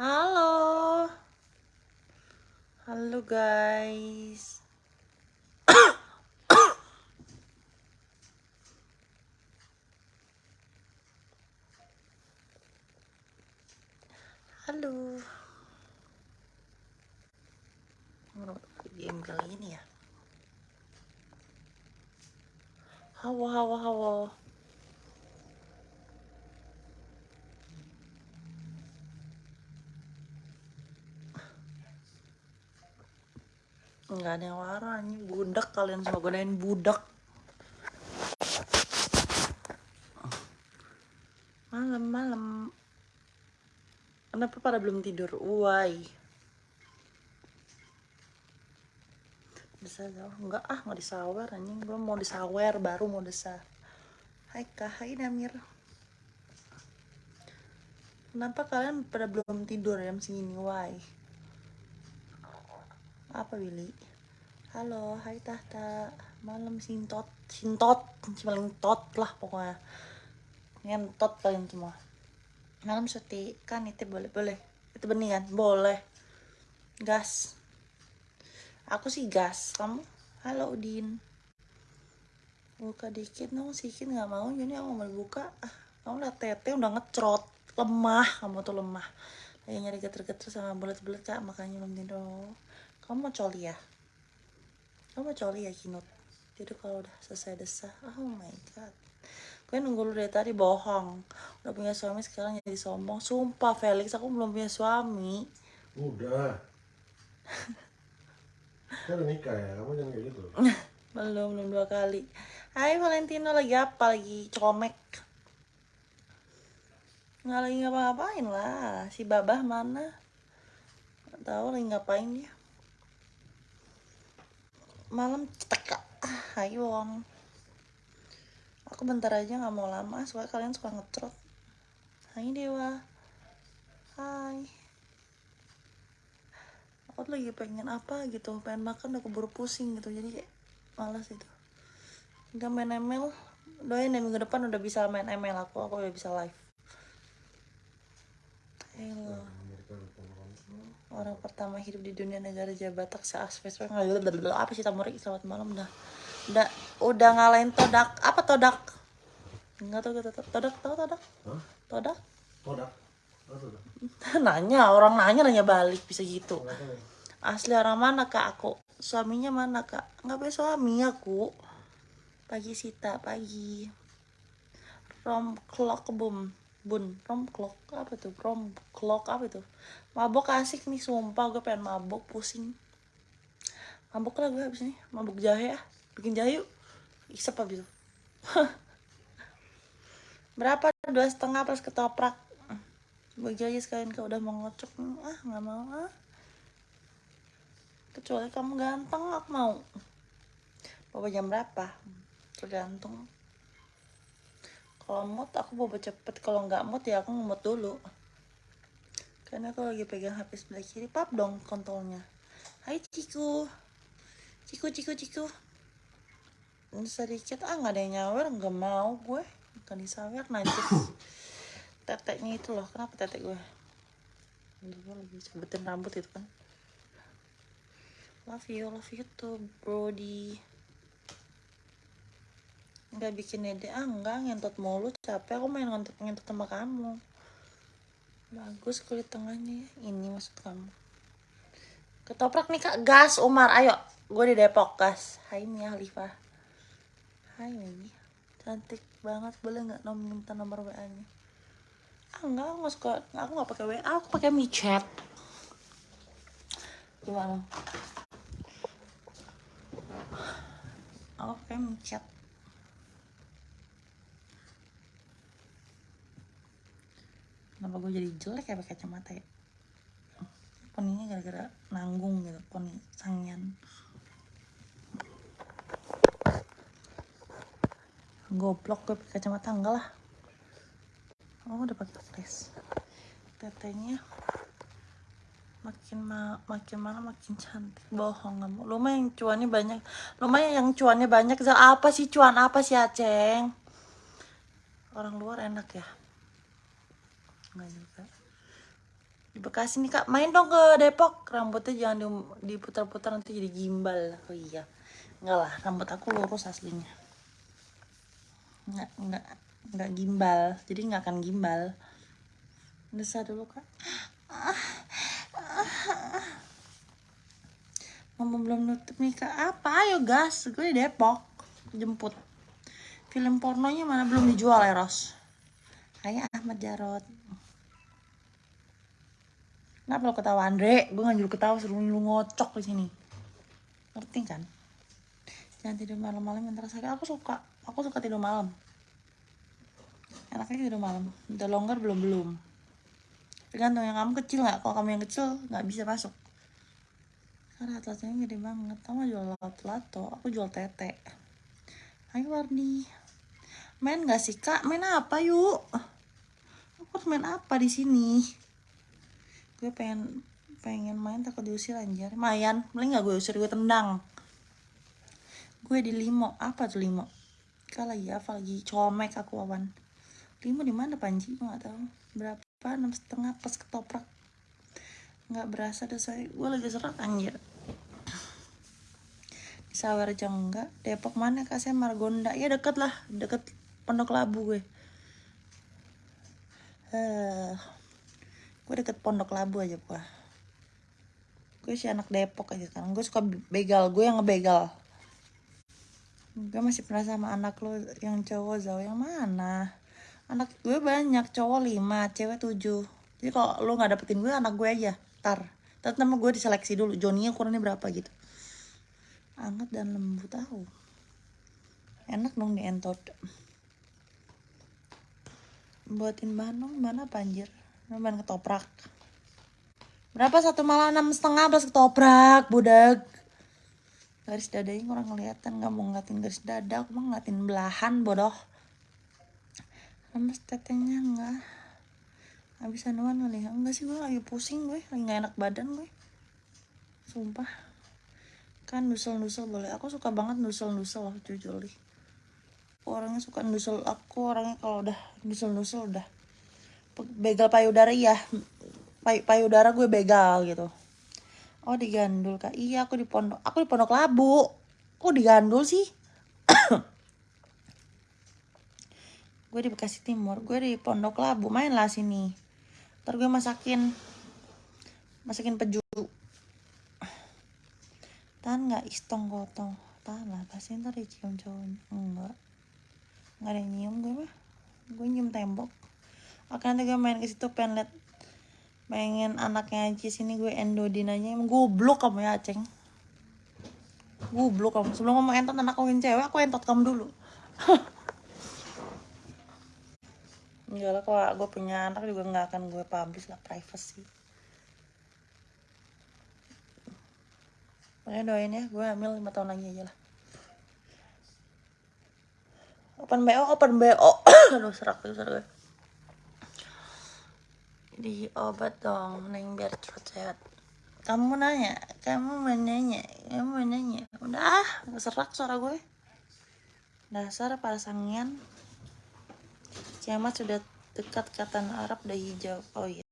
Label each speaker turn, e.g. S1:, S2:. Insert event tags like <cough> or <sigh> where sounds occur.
S1: Halo. Halo guys. Halo. Game kali ini ya. Hawa hawa hawa. Enggak ada yang ini budak kalian semua godain budak. Malam-malam. Kenapa pada belum tidur? Why? Desa jauh enggak ah nggak disawer anjing gue mau disawer baru mau desa. Hai kak, hai Damir. Kenapa kalian pada belum tidur jam segini? Why? Apa Willy? Halo, hai Tahta. Malam sintot, sintot, paling tot lah pokoknya. Ngentot kalian semua. Malam suti kan itu boleh boleh. Itu benih kan? Boleh. Gas. Aku sih gas. Kamu? Halo Udin. Buka dikit dong, sedikit nggak mau. Jadi aku mau buka. Ah, kamu lihat tete udah ngecrot. Lemah, kamu tuh lemah. Lagi nyari geter-geter sama bulat-bulat kak, makanya belum tidur. Kamu mau coli ya? Kamu mau coli ya Kinut? Tidur kalau udah selesai desah. Oh my god. Gue nunggu lu dari tadi bohong. Udah punya suami sekarang jadi sombong. Sumpah Felix, aku belum punya suami.
S2: Udah. <laughs> Kan udah nikah ya, kamu jangan kayak gitu. <laughs>
S1: belum, belum dua kali. Hai Valentino lagi apa? Lagi comek. Nggak lagi ngapa-ngapain lah. Si Babah mana? Nggak tahu lagi ngapain dia. Malam cetek. Ah, ayo Wong. Aku bentar aja nggak mau lama, soalnya kalian suka ngecrot. Hai Dewa. Hai. Aku lagi pengen apa gitu, pengen makan udah keburu pusing gitu, jadi kayak malas itu. Udah main ML, doain ya minggu depan udah bisa main ML aku, aku udah bisa live. Hello. Orang pertama hidup di dunia negara Jabatak seaspek nggak apa sih tamurik selamat malam dah. Udah udah ngalahin todak apa todak? Enggak tahu gitu todak tahu todak? Todak?
S2: Todak. <laughs>
S1: Nanya orang nanya nanya balik bisa gitu.
S2: Tahu.
S1: Asli orang mana kak aku? Suaminya mana kak? Nggak punya suami aku. Pagi Sita pagi. Rom clock bum bun rom clock apa tuh? Rom clock apa tuh? Mabok asik nih sumpah gue pengen mabok pusing. Mabok lah gue abis ini mabok jahe ya bikin jahe yuk. Isep abis itu. <laughs> Berapa? Dua setengah plus ketoprak. Bagi aja sekalian kau udah mau ngocok ah nggak mau ah. Kecuali kamu ganteng aku mau. Bawa jam berapa? Tergantung kalau mood aku bawa cepet. Kalau nggak mood ya aku ngemut dulu. Karena aku lagi pegang HP sebelah kiri. Pap dong kontolnya. Hai ciku. Ciku ciku ciku. Sedikit ah nggak ada yang nyawer. Nggak mau gue. Bukan disawer najis. <coughs> Teteknya itu loh. Kenapa tetek gue? Gue lagi sebutin rambut itu kan. Love you love you tuh brody nggak bikin ide ah enggak ngentot mulu capek aku main ngentot ngentot sama kamu. Bagus kulit tengahnya ya. ini maksud kamu. Ketoprak nih kak. Gas Umar. Ayo gue di Depok gas. Hai Mia Halifah Hai Mimi cantik banget boleh nggak nom minta nomor WA nya? Ah enggak aku nggak suka. Aku nggak pakai WA aku pakai michat gimana? Aku pakai michat kenapa gue jadi jelek ya pakai kacamata ya? Poninya gara-gara nanggung gitu poni sangian. Goblok gue pakai kacamata enggak lah. Oh udah pakai tes tetenya makin ma makin mana makin cantik. Bohong kamu. Lumayan cuannya banyak. Lumayan yang cuannya banyak. Zal apa sih cuan? Apa sih aceng orang luar enak ya nggak juga. Di Bekasi nih kak. Main dong ke Depok. Rambutnya jangan di- diputar-putar nanti jadi gimbal. Oh iya. Enggak lah rambut aku lurus aslinya. Nggak nggak nggak gimbal. Jadi nggak akan gimbal. Desa dulu kak. Mama belum nutup nih kak. Apa? Ayo gas. Gue di Depok. Jemput. Film pornonya mana belum dijual Eros Hai Ahmad Jarot Kenapa lo ketawa Andre? Gue nggak nyuruh ketawa, suruh lu ngocok di sini. Ngerti kan? Jangan tidur malam-malam yang terasa Aku suka, aku suka tidur malam. Enaknya tidur malam. Udah longgar belum belum. Tergantung yang kamu kecil nggak. Kalau kamu yang kecil nggak bisa masuk. Karena atletnya gede banget. Kamu jual lato-lato, aku jual tete. Ayo Wardi. Main nggak sih kak? Main apa yuk? Aku harus main apa di sini? gue pengen pengen main takut diusir anjir. Mayan paling nggak gue usir gue tendang. Gue di limo. Apa tuh limo? Kak lagi apa? Lagi comek aku awan. Limo di mana panji? Gue nggak tahu. Berapa? Enam setengah pas ketoprak. Nggak berasa deh saya gue lagi serak anjir. Di Sawarja enggak Depok mana kak? Saya Margonda. Ya deket lah. Deket Pondok Labu gue. Eh gue deket Pondok Labu aja gua gue sih anak Depok aja sekarang. Gue suka begal gue yang ngebegal. Gue masih pernah sama anak lo yang cowok Zau. Yang mana? Anak gue banyak cowok lima cewek tujuh. Jadi kalau lo nggak dapetin gue anak gue aja. Tar tapi nama gue diseleksi dulu Joni ukurannya berapa gitu. Anget dan lembut tahu enak dong di entot buatin bahan dong bahan apa anjir? Bahan ketoprak. Berapa? Satu malah enam setengah belas ketoprak budak. Garis dadanya kurang kelihatan nggak mau ngeliatin garis dada aku mau ngeliatin belahan bodoh. Lemes tetenya enggak habis anuan ya. Enggak sih gue lagi pusing gue lagi nggak enak badan gue sumpah. Kan nusel-nusel boleh. Aku suka banget nusel-nusel jujur nih orangnya suka nusel aku orangnya kalau udah nusel-nusel udah begal payudara iya. Pay payudara gue begal gitu. Oh digandul kak. Iya aku di pondok aku di pondok labu. Kok digandul sih? <coughs> Gue di Bekasi Timur gue di pondok labu. Main lah sini. Ntar gue masakin masakin peju. Tahan nggak? Istong gotong. Tahan lah pasti ntar dicium cowoknya enggak nggak ada yang nyium gue mah. Gue nyium tembok. Oke nanti gue main ke situ pengen liat pengen anaknya Aci sini gue endodinanya emang goblok kamu ya Aceng. Goblok kamu. Sebelum ngomong entot anak kawin cewek aku entot kamu dulu. <laughs> Enggak lah kalau gue punya anak juga nggak akan gue publish lah privacy. Makanya doain ya gue hamil 5 tahun lagi aja lah Open BO, open BO <coughs> Aduh serak tuh serak. Di obat dong neng biar cepat sehat. Kamu nanya kamu menanya kamu menanya udah ah serak suara gue. Dasar para sangian kiamat sudah dekat kata Arab udah hijau. Oh iya